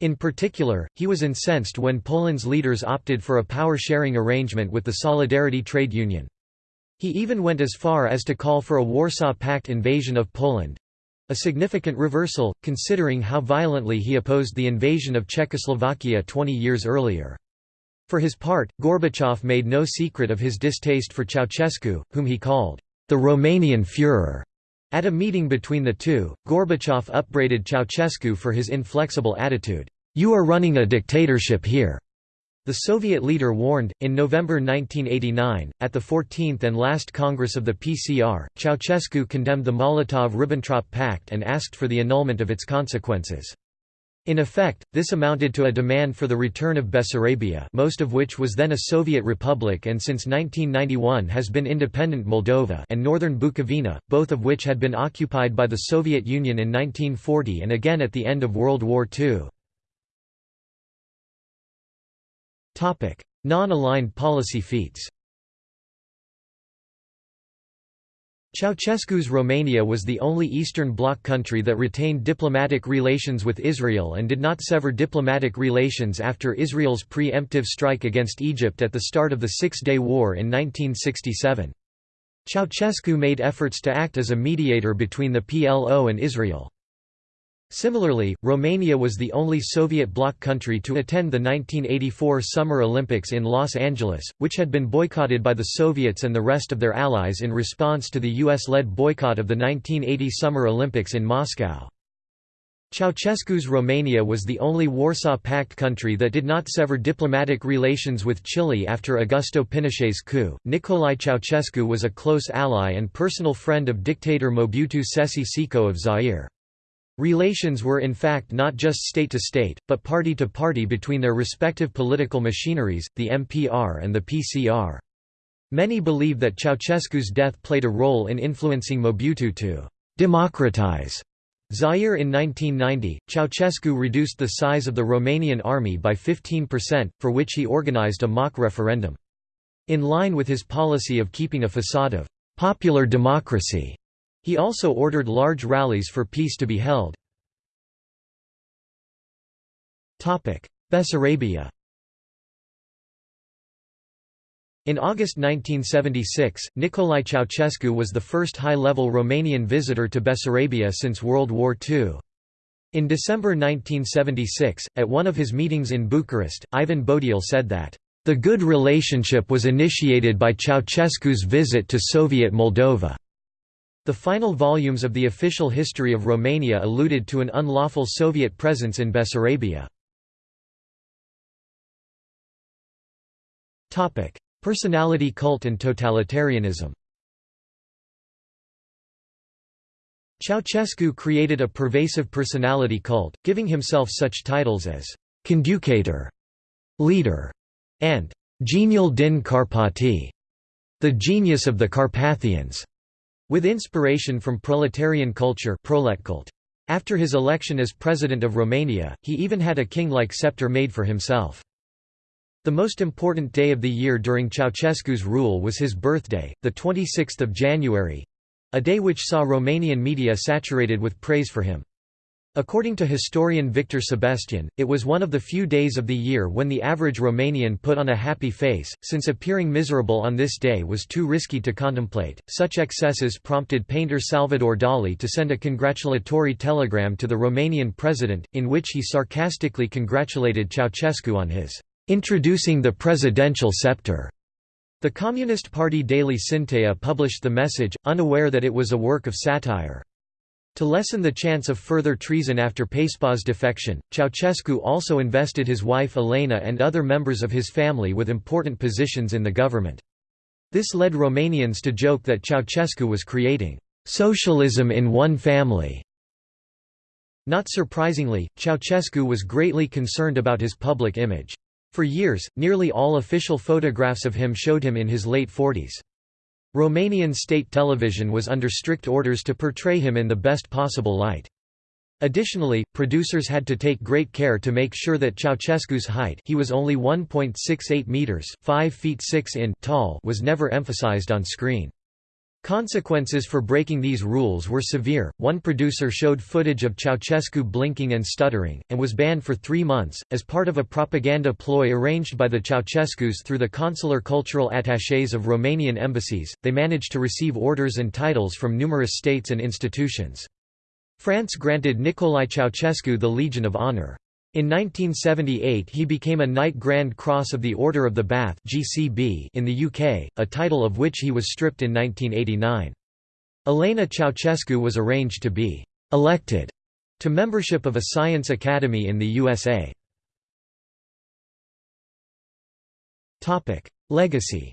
In particular, he was incensed when Poland's leaders opted for a power-sharing arrangement with the Solidarity trade union. He even went as far as to call for a Warsaw Pact invasion of Poland—a significant reversal, considering how violently he opposed the invasion of Czechoslovakia 20 years earlier. For his part, Gorbachev made no secret of his distaste for Ceausescu, whom he called, "...the Romanian Führer." At a meeting between the two, Gorbachev upbraided Ceausescu for his inflexible attitude. You are running a dictatorship here. The Soviet leader warned, in November 1989, at the 14th and last Congress of the PCR, Ceausescu condemned the Molotov–Ribbentrop Pact and asked for the annulment of its consequences. In effect, this amounted to a demand for the return of Bessarabia most of which was then a Soviet republic and since 1991 has been independent Moldova and northern Bukovina, both of which had been occupied by the Soviet Union in 1940 and again at the end of World War II. Non-aligned policy feats Ceausescu's Romania was the only Eastern Bloc country that retained diplomatic relations with Israel and did not sever diplomatic relations after Israel's pre-emptive strike against Egypt at the start of the Six-Day War in 1967. Ceausescu made efforts to act as a mediator between the PLO and Israel. Similarly, Romania was the only Soviet bloc country to attend the 1984 Summer Olympics in Los Angeles, which had been boycotted by the Soviets and the rest of their allies in response to the US-led boycott of the 1980 Summer Olympics in Moscow. Ceausescu's Romania was the only Warsaw Pact country that did not sever diplomatic relations with Chile after Augusto Pinochet's coup. Nicolae Ceausescu was a close ally and personal friend of dictator Mobutu Sese Seko of Zaire. Relations were in fact not just state-to-state, -state, but party-to-party -party between their respective political machineries, the MPR and the PCR. Many believe that Ceausescu's death played a role in influencing Mobutu to «democratize» Zaire in 1990, Ceausescu reduced the size of the Romanian army by 15%, for which he organized a mock referendum. In line with his policy of keeping a facade of «popular democracy», he also ordered large rallies for peace to be held. Bessarabia In August 1976, Nicolae Ceausescu was the first high-level Romanian visitor to Bessarabia since World War II. In December 1976, at one of his meetings in Bucharest, Ivan Bodiul said that, "...the good relationship was initiated by Ceausescu's visit to Soviet Moldova." The final volumes of the official history of Romania alluded to an unlawful Soviet presence in Bessarabia. Personality cult and totalitarianism Ceausescu created a pervasive personality cult, giving himself such titles as «conducator», «leader» and «genial din Carpati», the genius of the Carpathians. With inspiration from proletarian culture After his election as president of Romania, he even had a king-like scepter made for himself. The most important day of the year during Ceausescu's rule was his birthday, the 26th of January—a day which saw Romanian media saturated with praise for him. According to historian Victor Sebestyen, it was one of the few days of the year when the average Romanian put on a happy face, since appearing miserable on this day was too risky to contemplate. Such excesses prompted painter Salvador Dali to send a congratulatory telegram to the Romanian president, in which he sarcastically congratulated Ceausescu on his introducing the presidential scepter. The Communist Party daily Scînteia published the message, unaware that it was a work of satire. To lessen the chance of further treason after Pacepa's defection, Ceausescu also invested his wife Elena and other members of his family with important positions in the government. This led Romanians to joke that Ceausescu was creating «socialism in one family». Not surprisingly, Ceausescu was greatly concerned about his public image. For years, nearly all official photographs of him showed him in his late 40s. Romanian state television was under strict orders to portray him in the best possible light. Additionally, producers had to take great care to make sure that Ceausescu's height he was only 1.68 meters 5 feet 6 in tall was never emphasized on screen. Consequences for breaking these rules were severe. One producer showed footage of Ceausescu blinking and stuttering, and was banned for three months. As part of a propaganda ploy arranged by the Ceausescus through the consular cultural attachés of Romanian embassies, they managed to receive orders and titles from numerous states and institutions. France granted Nicolae Ceausescu the Legion of Honor. In 1978 he became a Knight Grand Cross of the Order of the Bath GCB in the UK, a title of which he was stripped in 1989. Elena Ceausescu was arranged to be «elected» to membership of a science academy in the USA. Legacy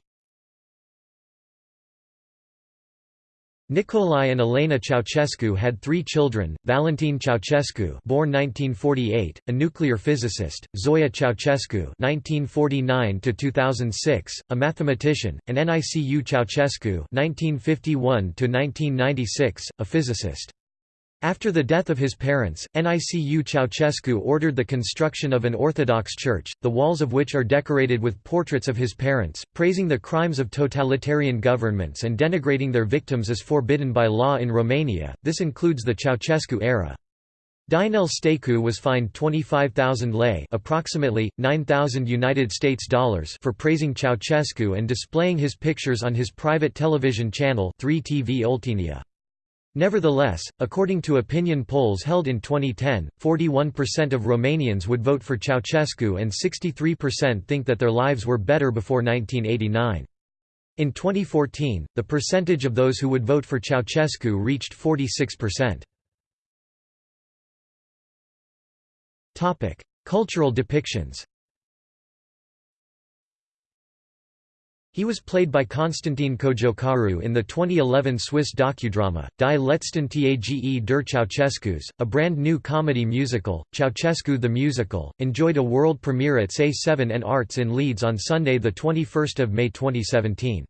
Nicolae and Elena Ceausescu had three children, Valentin Ceausescu born 1948, a nuclear physicist, Zoya Ceausescu 1949–2006, a mathematician, and Nicu Ceausescu 1951–1996, a physicist. After the death of his parents, Nicu Ceausescu ordered the construction of an Orthodox church, the walls of which are decorated with portraits of his parents, praising the crimes of totalitarian governments and denigrating their victims as forbidden by law in Romania. This includes the Ceausescu era. Dinel Staicu was fined 25,000 lei, approximately 9,000 United States dollars, for praising Ceausescu and displaying his pictures on his private television channel 3TV Oltenia. Nevertheless, according to opinion polls held in 2010, 41% of Romanians would vote for Ceausescu and 63% think that their lives were better before 1989. In 2014, the percentage of those who would vote for Ceausescu reached 46%. Cultural depictions He was played by Constantin Cojocaru in the 2011 Swiss docudrama, Die letzten Tage der Ceausescus, a brand new comedy musical. Ceausescu the Musical, enjoyed a world premiere at SAY7 and Arts in Leeds on Sunday 21 May 2017.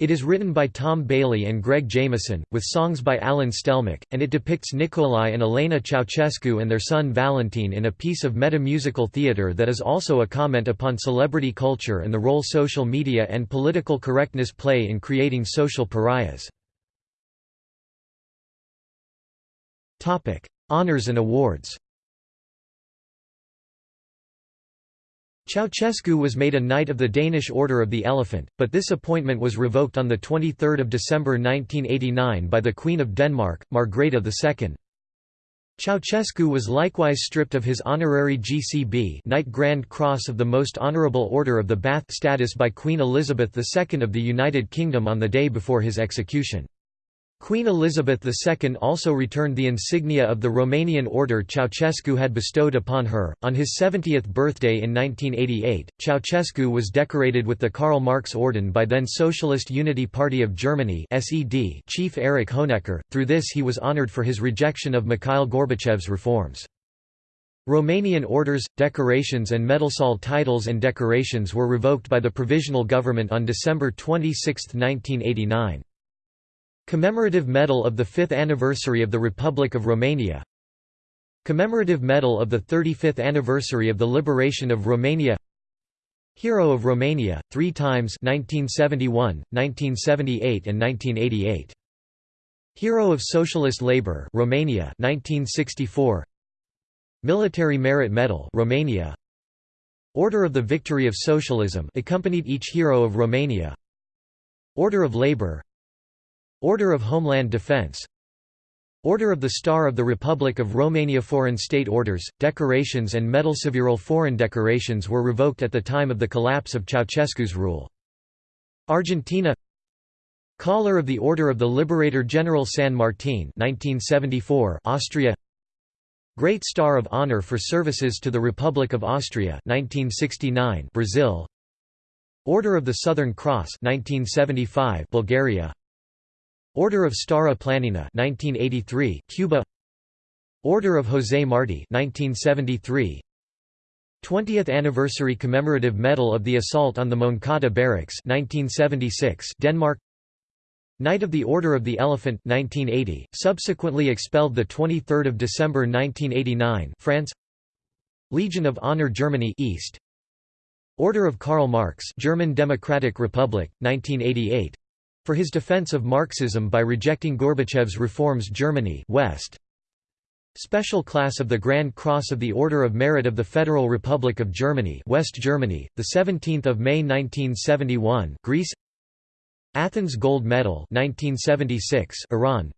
It is written by Tom Bailey and Greg Jameson, with songs by Alan Stelmach, and it depicts Nicolae and Elena Ceausescu and their son Valentin in a piece of meta-musical theatre that is also a comment upon celebrity culture and the role social media and political correctness play in creating social pariahs. Honours and awards Ceausescu was made a Knight of the Danish Order of the Elephant, but this appointment was revoked on 23 December 1989 by the Queen of Denmark, Margrethe II. Ceausescu was likewise stripped of his honorary GCB Knight Grand Cross of the Most Honourable Order of the Bath status by Queen Elizabeth II of the United Kingdom on the day before his execution. Queen Elizabeth II also returned the insignia of the Romanian order Ceausescu had bestowed upon her. On his 70th birthday in 1988, Ceausescu was decorated with the Karl Marx Orden by then Socialist Unity Party of Germany (SED) chief Erich Honecker. Through this, he was honored for his rejection of Mikhail Gorbachev's reforms. Romanian orders, decorations and medalsal titles and decorations were revoked by the Provisional Government on December 26, 1989. Commemorative Medal of the 5th Anniversary of the Republic of Romania. Commemorative Medal of the 35th Anniversary of the Liberation of Romania. Hero of Romania, three times 1971, 1978 and 1988. Hero of Socialist Labour Romania 1964 Military Merit Medal Romania. Order of the Victory of Socialism accompanied each hero of Romania. Order of Labour Order of Homeland Defense. Order of the Star of the Republic of Romania. Foreign state orders, decorations and medal several foreign decorations were revoked at the time of the collapse of Ceausescu's rule. Argentina. Collar of the Order of the Liberator General San Martin 1974 Austria. Great Star of Honor for Services to the Republic of Austria 1969 Brazil. Order of the Southern Cross 1975 Bulgaria Order of Stara Planina 1983 Cuba. Order of José Martí 1973 20th Anniversary Commemorative Medal of the Assault on the Moncada Barracks 1976 Denmark. Knight of the Order of the Elephant 1980 subsequently expelled the 23rd of December 1989 France. Legion of Honor Germany East. Order of Karl Marx German Democratic Republic 1988 for his defense of Marxism by rejecting Gorbachev's reforms Germany West. Special Class of the Grand Cross of the Order of Merit of the Federal Republic of Germany West Germany, 17 May 1971 Greece. Athens Gold Medal 1976 Iran.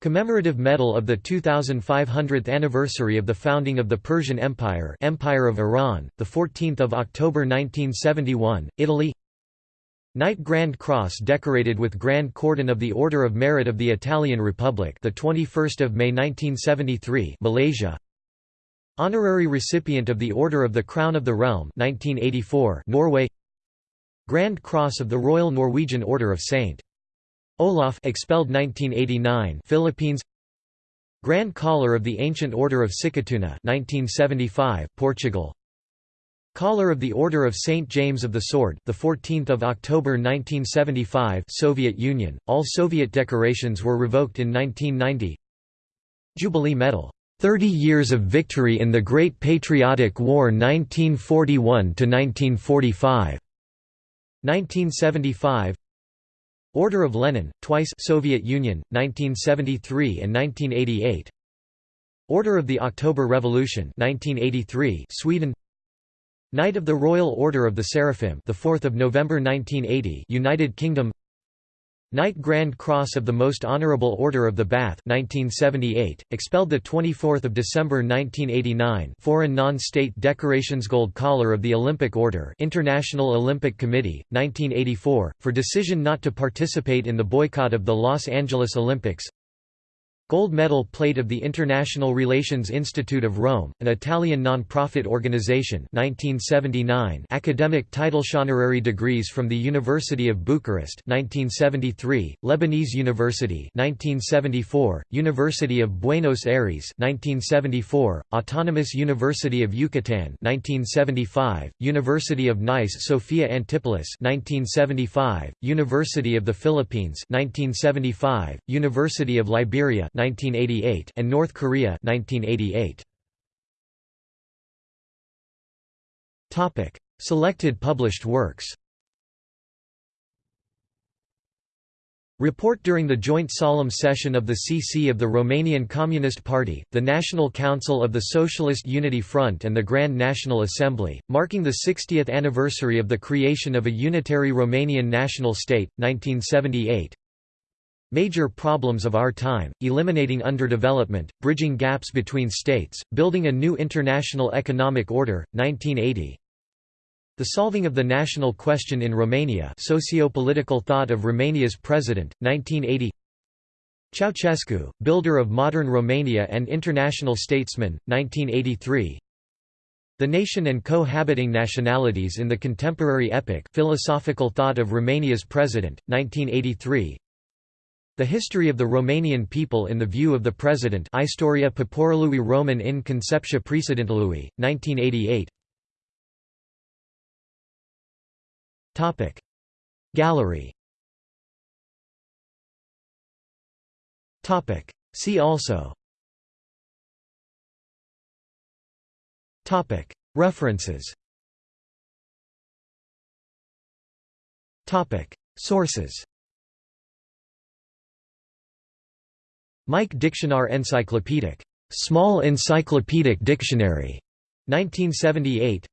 Commemorative Medal of the 2500th anniversary of the founding of the Persian Empire Empire of Iran, 14 October 1971, Italy Knight Grand Cross decorated with Grand Cordon of the Order of Merit of the Italian Republic the 21st of May 1973 Malaysia. Honorary recipient of the Order of the Crown of the Realm 1984 Norway. Grand Cross of the Royal Norwegian Order of St. Olaf expelled 1989 Philippines. Grand Collar of the Ancient Order of Sikatuna 1975 Portugal Collar of the Order of St James of the Sword the 14th of October 1975 Soviet Union. All Soviet decorations were revoked in 1990 Jubilee Medal. 30 Years of Victory in the Great Patriotic War 1941 to 1945 1975 Order of Lenin twice Soviet Union 1973 and 1988 Order of the October Revolution 1983 Sweden Knight of the Royal Order of the Seraphim, the 4th of November 1980, United Kingdom. Knight Grand Cross of the Most Honourable Order of the Bath 1978, expelled the 24th of December 1989. Foreign non-state decorations Gold Collar of the Olympic Order, International Olympic Committee, 1984, for decision not to participate in the boycott of the Los Angeles Olympics. Gold Medal Plate of the International Relations Institute of Rome, an Italian non-profit organization 1979 Academic title Honorary degrees from the University of Bucharest 1973, Lebanese University 1974, University of Buenos Aires 1974, Autonomous University of Yucatan 1975, University of Nice Sophia Antipolis 1975, University of the Philippines 1975, University of Liberia 1988 and North Korea 1988. Topic: Selected published works. Report during the joint solemn session of the CC of the Romanian Communist Party, the National Council of the Socialist Unity Front and the Grand National Assembly, marking the 60th anniversary of the creation of a unitary Romanian national state, 1978 Major problems of our time, eliminating underdevelopment, bridging gaps between states, building a new international economic order, 1980. The solving of the national question in Romania socio-political thought of Romania's president, 1980 Ceausescu, builder of modern Romania and international statesman, 1983 The nation and cohabiting nationalities in the contemporary epoch philosophical thought of Romania's president, 1983 the history of the Romanian people in the view of the President Istoria Poporului Roman in Concepția Precedentelui, 1988 Gallery. See also. References. Sources Mike Dictionar Encyclopedic. Small Encyclopedic Dictionary. 1978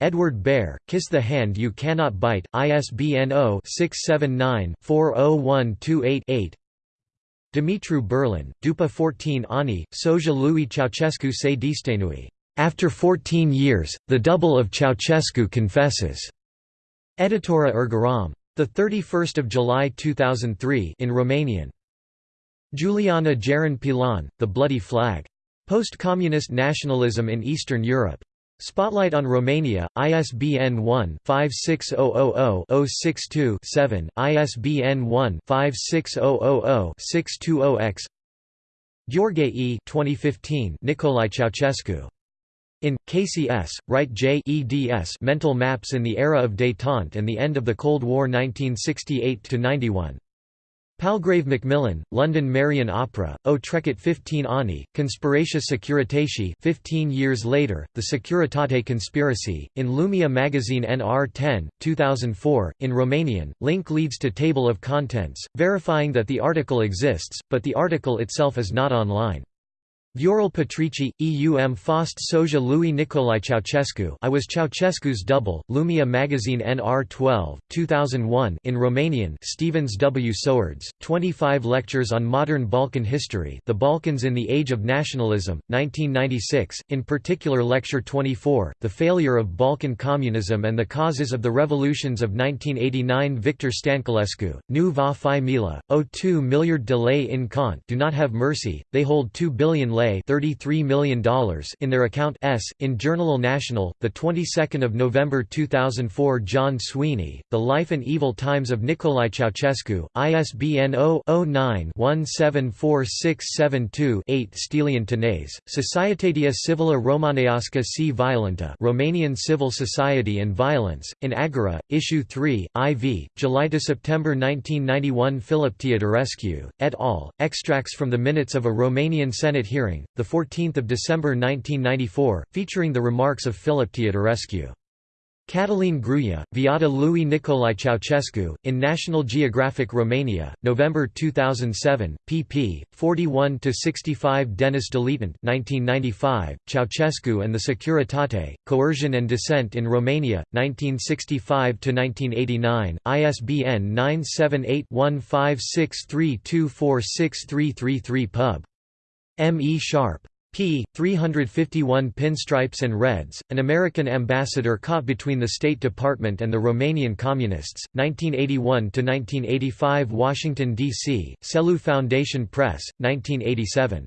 Edward Behr, Kiss the Hand You Cannot Bite, ISBN 0-679-40128-8 Dumitru Burlan, Dupa 14 Ani, Soja Louis Ceausescu se distenui. After 14 years, the double of Ceausescu confesses. Editura Ergaram. 31 July 2003 in Romanian. Juliana Geran Pilon, The Bloody Flag. Post-Communist Nationalism in Eastern Europe. Spotlight on Romania, ISBN 1-56000-062-7, ISBN 1-56000-620-X Gheorghe 2015 Nicolae Ceausescu. In, KCS, Wright J. eds Mental Maps in the Era of Détente and the End of the Cold War 1968–91. Palgrave Macmillan, London Marian Oprea, O Trecet 15 Ani, Conspiratia Securitatii 15 years later, The Securitate Conspiracy, in Lumea magazine NR 10, 2004, in Romanian, link leads to table of contents, verifying that the article exists, but the article itself is not online. Viorel Patrici, EUM Fost Soja Louis Nicolae Ceausescu I was Ceausescu's double, Lumea magazine NR 12, 2001 in Romanian Stevens W. Sowards, 25 Lectures on Modern Balkan History The Balkans in the Age of Nationalism, 1996, in particular Lecture 24, The Failure of Balkan Communism and the Causes of the Revolutions of 1989 Victor Stanculescu, Nu va fi mila, o 2 milliard de lei in cont do not have mercy, they hold 2 billion lei $33 million in their account S. In Jurnalul Național, 22 November 2004 John Sweeney, The Life and Evil Times of Nicolae Ceausescu, ISBN 0-09-174672-8 Stelian Tanase, Societatea Civila Romaneasca si Violenta Romanian Civil Society and Violence, in Agora, Issue 3, IV, July–September 1991 Philip Teodorescu, et al., extracts from the minutes of a Romanian Senate hearing, 14 December 1994, featuring the remarks of Philip Teodorescu. Cătălin Gruia, Viața lui Nicolae Ceausescu, in National Geographic Romania, November 2007, pp. 41–65 Denis Deletant 1995, Ceausescu and the Securitate, Coercion and Dissent in Romania, 1965–1989, ISBN 978-1563246333 pub. M. E. Sharpe p. 351 Pinstripes and Reds, an American ambassador caught between the State Department and the Romanian Communists, 1981–1985 Washington, D.C., Selous Foundation Press, 1987.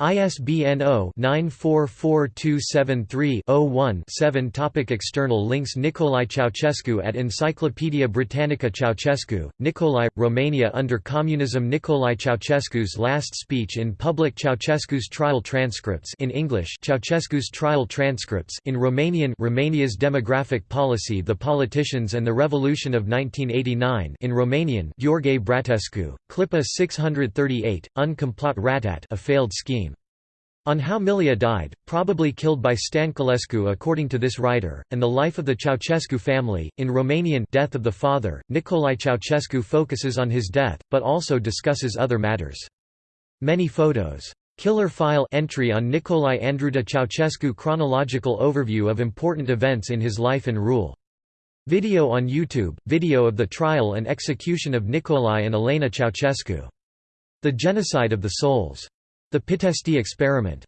ISBN 0-944273-01-7 Topic External links Nicolae Ceausescu at Encyclopædia Britannica Ceausescu, Nicolae, Romania under Communism Nicolae Ceausescu's last speech in public Ceausescu's trial transcripts in English Ceausescu's trial transcripts in Romanian Romania's demographic policy The Politicians and the Revolution of 1989 in Romanian Gheorghe Bratescu, Clipa 638, Un complot ratat a failed scheme on how Milea died, probably killed by Stănculescu according to this writer, and the life of the Ceausescu family. In Romanian Death of the Father, Nicolae Ceausescu focuses on his death, but also discusses other matters. Many photos. Killer file entry on Nicolae Andruta Ceausescu chronological overview of important events in his life and rule. Video on YouTube, video of the trial and execution of Nicolae and Elena Ceausescu. The Genocide of the Souls. The Pitesti Experiment.